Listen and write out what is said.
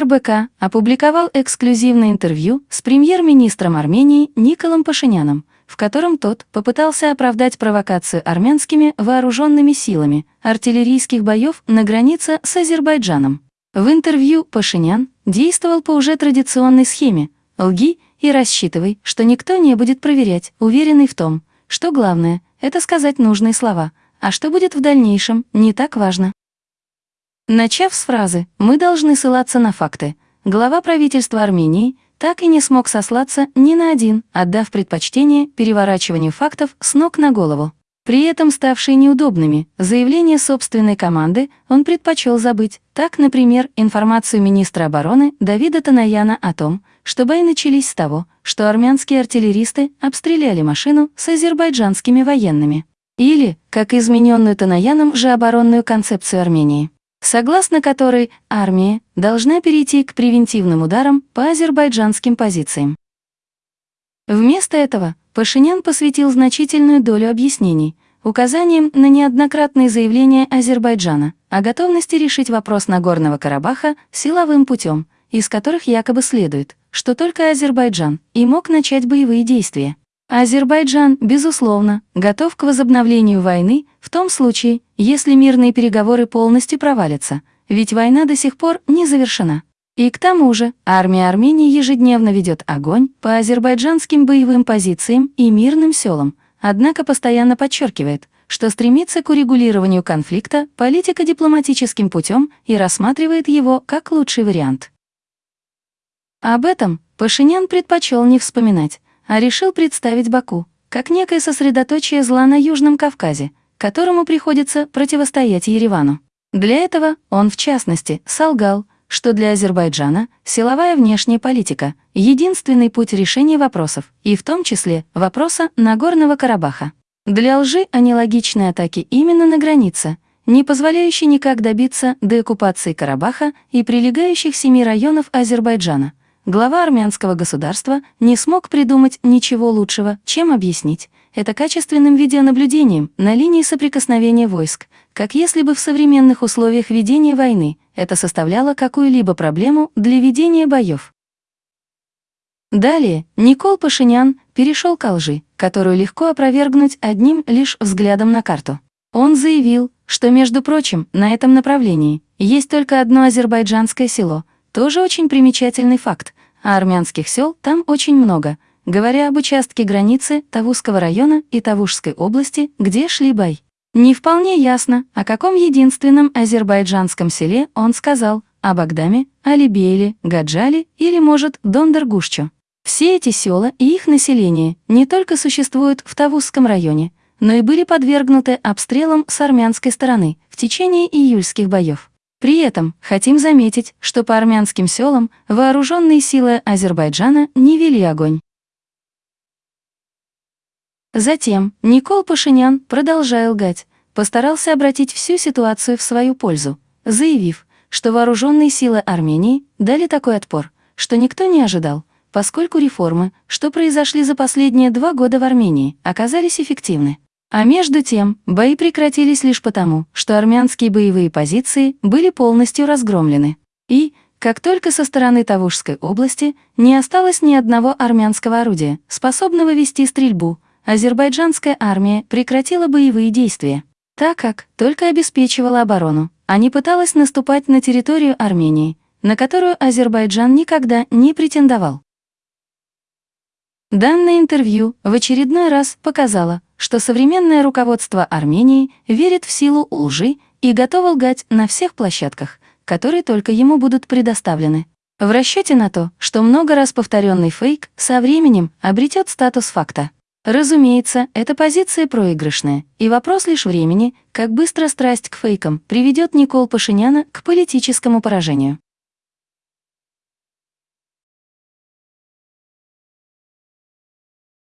РБК опубликовал эксклюзивное интервью с премьер-министром Армении Николом Пашиняном, в котором тот попытался оправдать провокацию армянскими вооруженными силами артиллерийских боев на границе с Азербайджаном. В интервью Пашинян действовал по уже традиционной схеме «лги и рассчитывай, что никто не будет проверять», уверенный в том, что главное — это сказать нужные слова, а что будет в дальнейшем, не так важно. Начав с фразы «Мы должны ссылаться на факты», глава правительства Армении так и не смог сослаться ни на один, отдав предпочтение переворачиванию фактов с ног на голову. При этом ставшие неудобными заявления собственной команды он предпочел забыть. Так, например, информацию министра обороны Давида Танаяна о том, что бои начались с того, что армянские артиллеристы обстреляли машину с азербайджанскими военными. Или, как измененную Танаяном же оборонную концепцию Армении согласно которой армия должна перейти к превентивным ударам по азербайджанским позициям. Вместо этого Пашинян посвятил значительную долю объяснений, указанием на неоднократные заявления Азербайджана о готовности решить вопрос Нагорного Карабаха силовым путем, из которых якобы следует, что только Азербайджан и мог начать боевые действия. Азербайджан, безусловно, готов к возобновлению войны в том случае, если мирные переговоры полностью провалятся, ведь война до сих пор не завершена. И к тому же, армия Армении ежедневно ведет огонь по азербайджанским боевым позициям и мирным селам, однако постоянно подчеркивает, что стремится к урегулированию конфликта политико-дипломатическим путем и рассматривает его как лучший вариант. Об этом Пашинян предпочел не вспоминать, а решил представить Баку как некое сосредоточие зла на Южном Кавказе, которому приходится противостоять Еревану. Для этого он, в частности, солгал, что для Азербайджана силовая внешняя политика — единственный путь решения вопросов, и в том числе вопроса Нагорного Карабаха. Для лжи аналогичные атаки именно на границе, не позволяющие никак добиться деоккупации Карабаха и прилегающих семи районов Азербайджана — глава армянского государства не смог придумать ничего лучшего, чем объяснить это качественным видеонаблюдением на линии соприкосновения войск, как если бы в современных условиях ведения войны это составляло какую-либо проблему для ведения боев. Далее Никол Пашинян перешел к лжи, которую легко опровергнуть одним лишь взглядом на карту. Он заявил, что, между прочим, на этом направлении есть только одно азербайджанское село, тоже очень примечательный факт, а армянских сел там очень много, говоря об участке границы Тавузского района и Тавушской области, где шли бой. Не вполне ясно, о каком единственном азербайджанском селе он сказал, о Багдаме, Алибейле, Гаджале или, может, Дондергушчу. Все эти села и их население не только существуют в Тавузском районе, но и были подвергнуты обстрелам с армянской стороны в течение июльских боев. При этом хотим заметить, что по армянским селам вооруженные силы Азербайджана не вели огонь. Затем Никол Пашинян, продолжая лгать, постарался обратить всю ситуацию в свою пользу, заявив, что вооруженные силы Армении дали такой отпор, что никто не ожидал, поскольку реформы, что произошли за последние два года в Армении, оказались эффективны. А между тем, бои прекратились лишь потому, что армянские боевые позиции были полностью разгромлены. И, как только со стороны Тавушской области не осталось ни одного армянского орудия, способного вести стрельбу, азербайджанская армия прекратила боевые действия, так как только обеспечивала оборону, а не пыталась наступать на территорию Армении, на которую Азербайджан никогда не претендовал. Данное интервью в очередной раз показало, что современное руководство Армении верит в силу лжи и готово лгать на всех площадках, которые только ему будут предоставлены. В расчете на то, что много раз повторенный фейк со временем обретет статус факта. Разумеется, эта позиция проигрышная, и вопрос лишь времени, как быстро страсть к фейкам приведет Никол Пашиняна к политическому поражению.